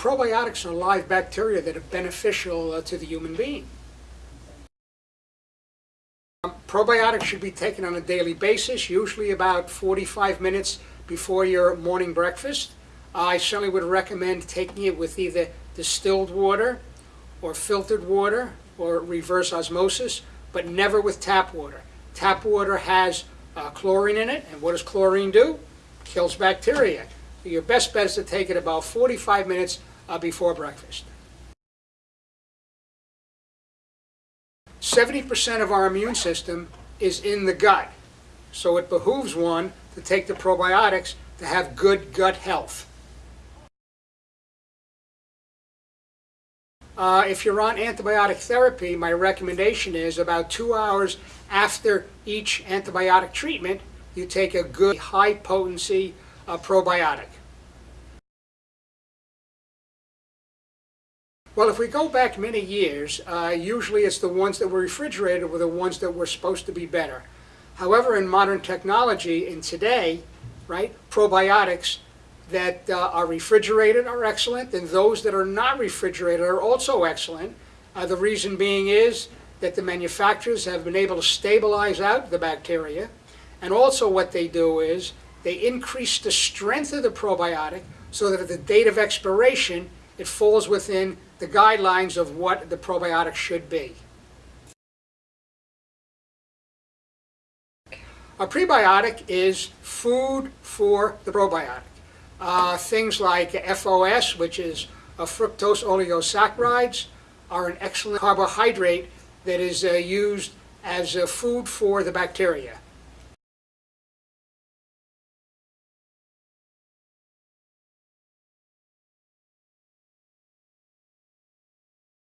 probiotics are live bacteria that are beneficial uh, to the human being. Um, probiotics should be taken on a daily basis, usually about 45 minutes before your morning breakfast. I certainly would recommend taking it with either distilled water or filtered water or reverse osmosis, but never with tap water. Tap water has uh, chlorine in it, and what does chlorine do? Kills bacteria. Your best bet is to take it about 45 minutes uh, before breakfast. 70% of our immune system is in the gut, so it behooves one to take the probiotics to have good gut health. Uh, if you're on antibiotic therapy, my recommendation is about two hours after each antibiotic treatment, you take a good high potency uh, probiotic. Well, if we go back many years, uh, usually it's the ones that were refrigerated were the ones that were supposed to be better. However, in modern technology, in today, right, probiotics that uh, are refrigerated are excellent, and those that are not refrigerated are also excellent. Uh, the reason being is that the manufacturers have been able to stabilize out the bacteria, and also what they do is they increase the strength of the probiotic so that at the date of expiration, it falls within the guidelines of what the probiotic should be. A prebiotic is food for the probiotic. Uh, things like FOS, which is a fructose oligosaccharides, are an excellent carbohydrate that is uh, used as uh, food for the bacteria.